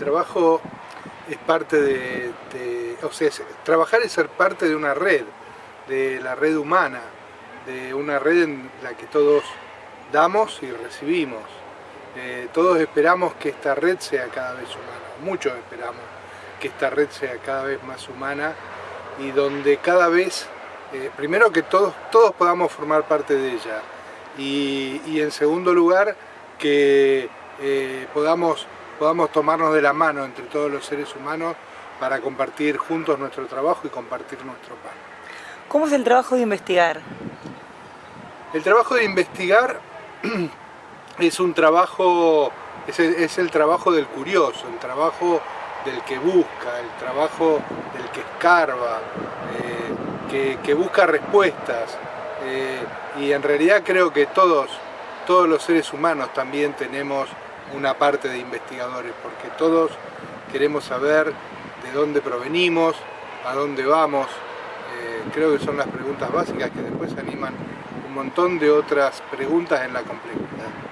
trabajo es parte de, o sea, trabajar es ser parte de una red, de la red humana, de una red en la que todos damos y recibimos. Eh, todos esperamos que esta red sea cada vez humana, muchos esperamos que esta red sea cada vez más humana y donde cada vez, eh, primero que todos, todos podamos formar parte de ella y, en segundo lugar que eh, podamos podamos tomarnos de la mano entre todos los seres humanos para compartir juntos nuestro trabajo y compartir nuestro pan. ¿Cómo es el trabajo de investigar? El trabajo de investigar es un trabajo, es el, trabajo del curioso, el trabajo del que busca, el trabajo del que escarba, eh, que, busca respuestas. Eh, y en realidad creo que todos, todos los seres humanos también tenemos una parte de investigadores, porque todos queremos saber de dónde provenimos, a dónde vamos. Eh, creo que son las preguntas básicas que después animan un montón de otras preguntas en la complejidad.